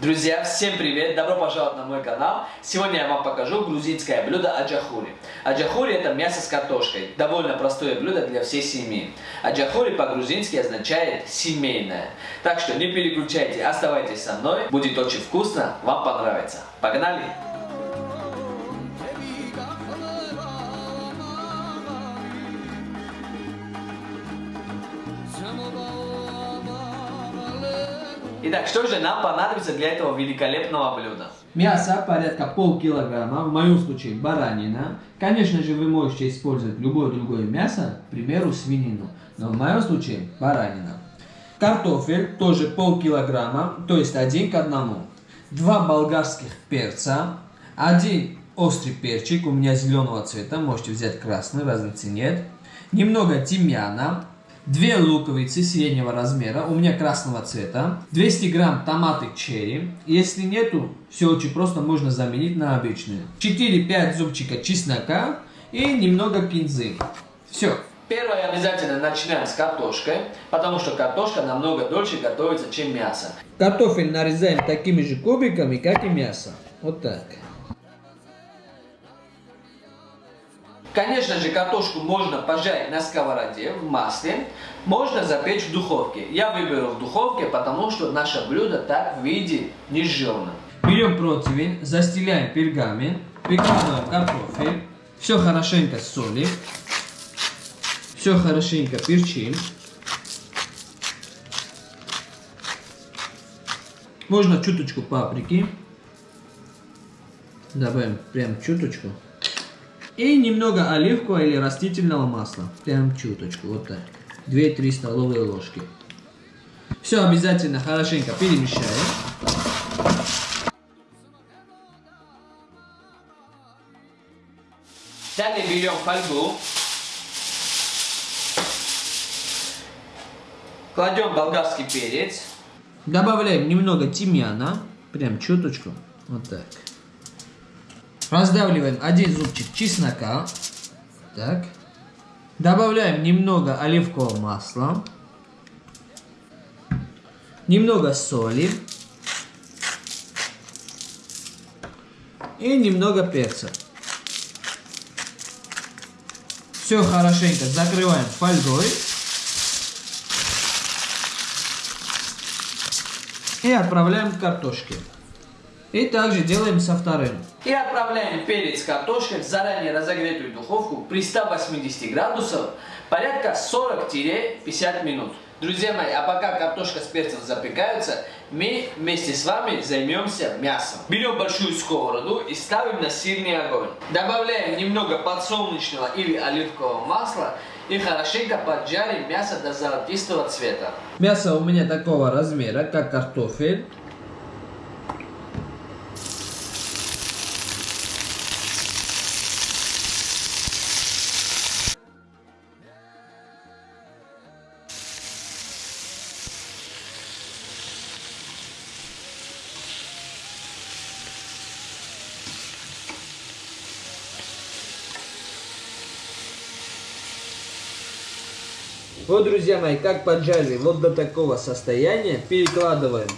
Друзья, всем привет! Добро пожаловать на мой канал. Сегодня я вам покажу грузинское блюдо аджахури. Аджахури это мясо с картошкой. Довольно простое блюдо для всей семьи. Аджахури по-грузински означает семейное. Так что не переключайте, оставайтесь со мной. Будет очень вкусно, вам понравится. Погнали! Итак, что же нам понадобится для этого великолепного блюда? Мясо порядка полкилограмма, в моем случае баранина. Конечно же, вы можете использовать любое другое мясо, к примеру, свинину. Но в моем случае баранина. Картофель тоже полкилограмма, то есть один к одному. Два болгарских перца, один острый перчик, у меня зеленого цвета, можете взять красный, разницы нет. Немного тимьяна, Две луковицы среднего размера, у меня красного цвета, 200 грамм томаты черри, если нету, все очень просто, можно заменить на обычные, 4-5 зубчика чеснока и немного кинзы. Все. Первое обязательно начинаем с картошкой, потому что картошка намного дольше готовится, чем мясо. Картофель нарезаем такими же кубиками, как и мясо. Вот так. Конечно же, картошку можно пожарить на сковороде в масле, можно запечь в духовке. Я выберу в духовке, потому что наше блюдо так в виде не жирно. Берем противень, застеляем пергамент, прикладываем картофель, все хорошенько солим, все хорошенько перчим. Можно чуточку паприки. Добавим прям чуточку. И немного оливкового или растительного масла. Прям чуточку, вот так. 2-3 столовые ложки. Все обязательно хорошенько перемешаем. Далее берем фольгу. Кладем болгарский перец. Добавляем немного тимьяна. Прям чуточку. Вот так. Раздавливаем один зубчик чеснока. Так. Добавляем немного оливкового масла. Немного соли. И немного перца. Все хорошенько закрываем фольгой. И отправляем к картошке. И также делаем со вторым. И отправляем перец картошкой в заранее разогретую духовку при 180 градусов порядка 40-50 минут. Друзья мои, а пока картошка с перцем запекаются, мы вместе с вами займемся мясом. Берем большую сковороду и ставим на сильный огонь. Добавляем немного подсолнечного или оливкового масла и хорошенько поджарим мясо до золотистого цвета. Мясо у меня такого размера, как картофель. Вот, друзья мои, как поджарили вот до такого состояния, перекладываем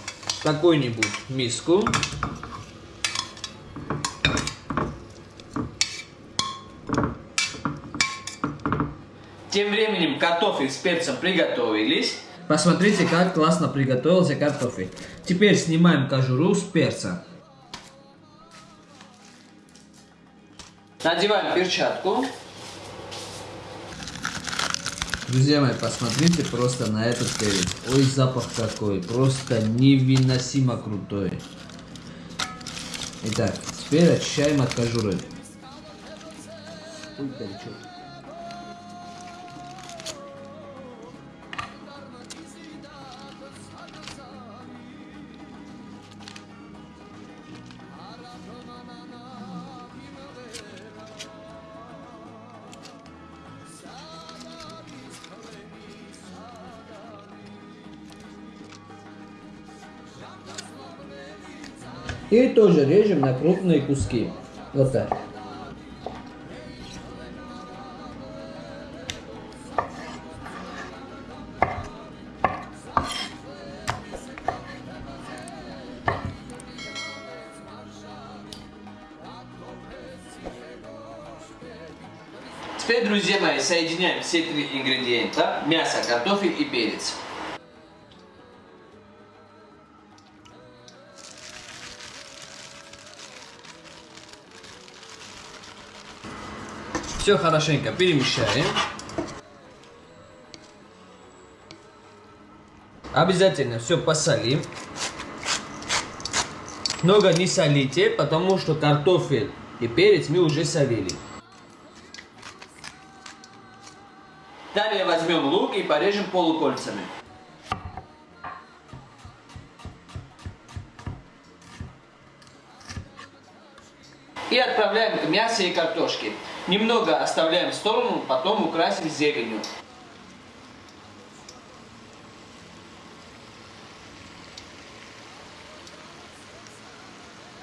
какую-нибудь миску. Тем временем картофель с перцем приготовились. Посмотрите, как классно приготовился картофель. Теперь снимаем кожуру с перца. Надеваем перчатку. Друзья мои, посмотрите просто на этот перец. Ой, запах какой. Просто невыносимо крутой. Итак, теперь очищаем от кожуры. Ой, горячо. И тоже режем на крупные куски. Вот так. Теперь, друзья мои, соединяем все три ингредиента – мясо, картофель и перец. Все хорошенько перемешаем. Обязательно все посолим. Много не солите, потому что картофель и перец мы уже солили. Далее возьмем лук и порежем полукольцами. И отправляем к мясу и картошке. Немного оставляем в сторону, потом украсим зеленью.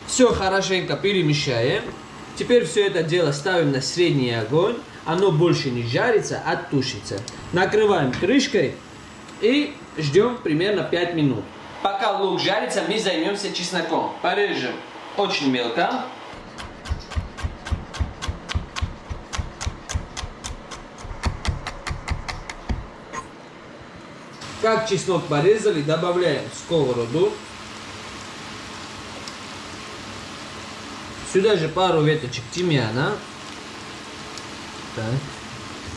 Все хорошенько перемешаем. Теперь все это дело ставим на средний огонь. Оно больше не жарится, а тушится. Накрываем крышкой и ждем примерно 5 минут. Пока лук жарится, мы займемся чесноком. Порежем очень мелко. Как чеснок порезали, добавляем сковороду. Сюда же пару веточек тимьяна. Так.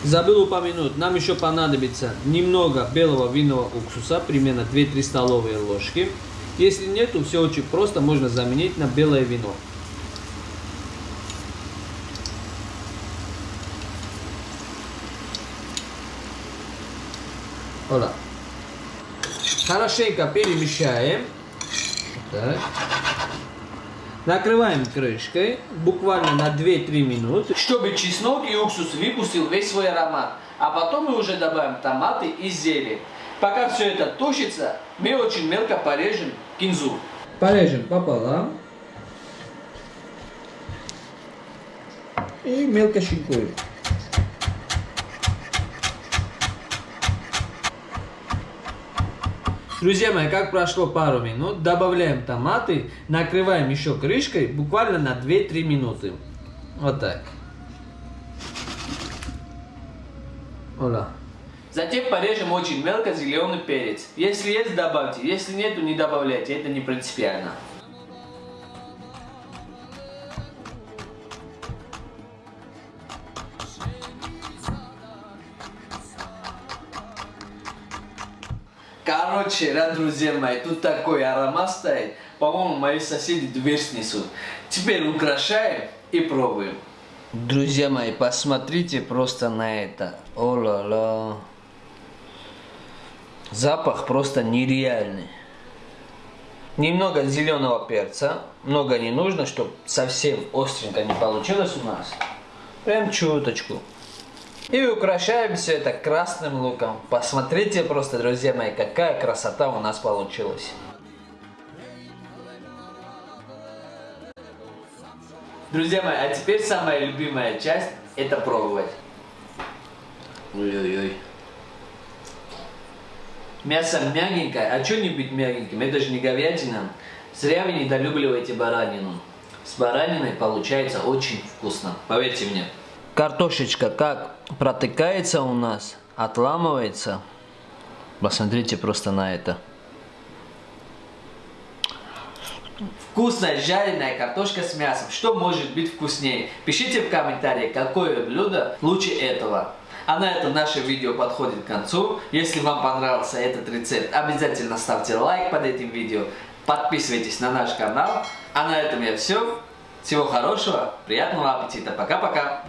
Забыл упомянуть, нам еще понадобится немного белого винного уксуса, примерно 2-3 столовые ложки. Если нету, все очень просто, можно заменить на белое вино. Ола. Хорошенько перемешаем. Так. Накрываем крышкой буквально на 2-3 минуты. Чтобы чеснок и уксус выпустил весь свой аромат. А потом мы уже добавим томаты и зелень. Пока все это тушится, мы очень мелко порежем кинзу. Порежем пополам. И мелко шинкуем. Друзья мои, как прошло пару минут, добавляем томаты, накрываем еще крышкой буквально на 2-3 минуты. Вот так. Ола. Затем порежем очень мелко зеленый перец. Если есть, добавьте. Если нету, не добавляйте. Это не принципиально. Короче, да, друзья мои, тут такой аромат стоит. По-моему, мои соседи дверь снесут. Теперь украшаем и пробуем. Друзья мои, посмотрите просто на это. О-ла-ла. Запах просто нереальный. Немного зеленого перца. Много не нужно, чтобы совсем остренько не получилось у нас. Прям чуточку. И украшаем все это красным луком. Посмотрите просто, друзья мои, какая красота у нас получилась. Друзья мои, а теперь самая любимая часть – это пробовать. Ой-ой-ой. Мясо мягенькое, а что не быть мягеньким? Это же не говядина. Зря вы недолюбливаете баранину. С бараниной получается очень вкусно, поверьте мне. Картошечка как протыкается у нас, отламывается. Посмотрите просто на это. Вкусная жареная картошка с мясом. Что может быть вкуснее? Пишите в комментариях, какое блюдо лучше этого. А на этом наше видео подходит к концу. Если вам понравился этот рецепт, обязательно ставьте лайк под этим видео. Подписывайтесь на наш канал. А на этом я все. Всего хорошего, приятного аппетита. Пока-пока.